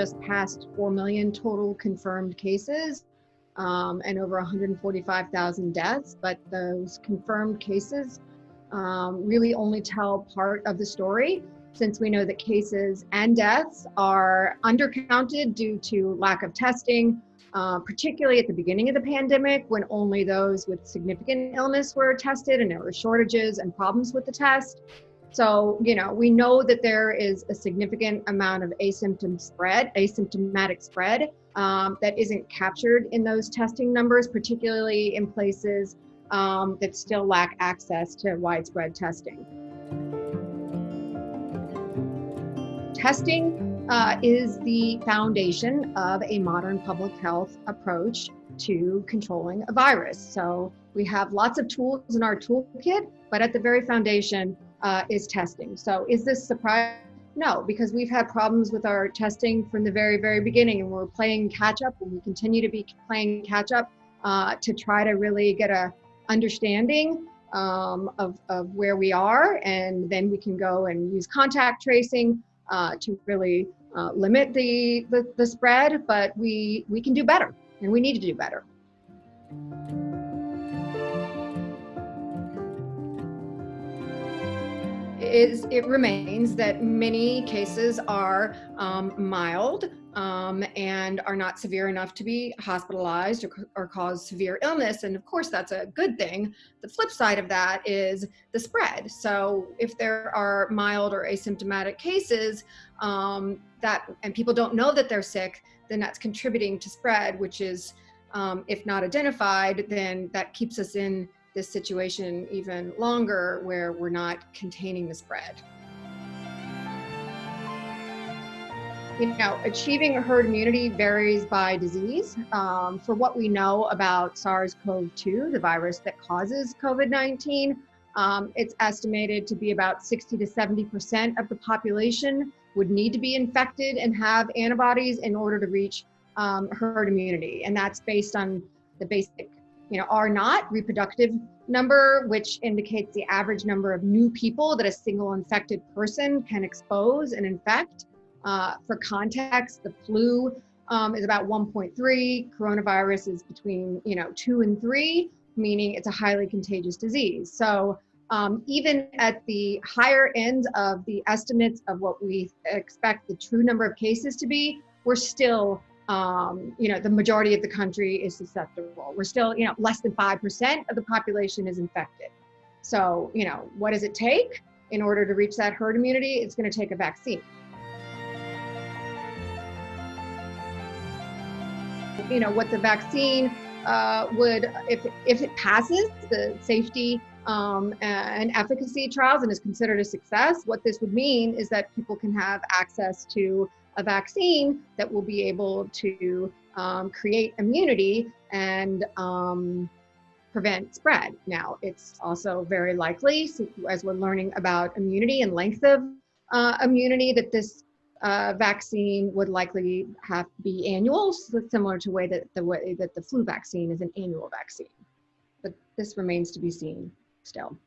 just passed 4 million total confirmed cases um, and over 145,000 deaths, but those confirmed cases um, really only tell part of the story since we know that cases and deaths are undercounted due to lack of testing, uh, particularly at the beginning of the pandemic when only those with significant illness were tested and there were shortages and problems with the test. So, you know, we know that there is a significant amount of asymptom spread, asymptomatic spread um, that isn't captured in those testing numbers, particularly in places um, that still lack access to widespread testing. Testing uh, is the foundation of a modern public health approach to controlling a virus. So we have lots of tools in our toolkit, but at the very foundation uh, is testing. So is this surprise? No, because we've had problems with our testing from the very, very beginning, and we're playing catch up, and we continue to be playing catch up uh, to try to really get a understanding um, of, of where we are, and then we can go and use contact tracing uh, to really uh, limit the, the, the spread, but we, we can do better and we need to do better. Is, it remains that many cases are um, mild um, and are not severe enough to be hospitalized or, or, cause severe illness. And of course, that's a good thing. The flip side of that is the spread. So if there are mild or asymptomatic cases um, that, and people don't know that they're sick, then that's contributing to spread, which is, um, if not identified, then that keeps us in this situation even longer where we're not containing the spread. you know, achieving herd immunity varies by disease. Um, for what we know about SARS-CoV-2, the virus that causes COVID-19, um, it's estimated to be about 60 to 70% of the population would need to be infected and have antibodies in order to reach um, herd immunity. And that's based on the basic, you know, R naught reproductive number, which indicates the average number of new people that a single infected person can expose and infect. Uh, for context, the flu um, is about 1.3. Coronavirus is between, you know, two and three, meaning it's a highly contagious disease. So um, even at the higher end of the estimates of what we expect the true number of cases to be, we're still, um, you know, the majority of the country is susceptible. We're still, you know, less than 5% of the population is infected. So, you know, what does it take in order to reach that herd immunity? It's going to take a vaccine. you know, what the vaccine uh, would, if, if it passes the safety um, and efficacy trials and is considered a success, what this would mean is that people can have access to a vaccine that will be able to um, create immunity and um, prevent spread. Now, it's also very likely, as we're learning about immunity and length of uh, immunity, that this uh, vaccine would likely have to be annual, so similar to way that the way that the flu vaccine is an annual vaccine. But this remains to be seen still.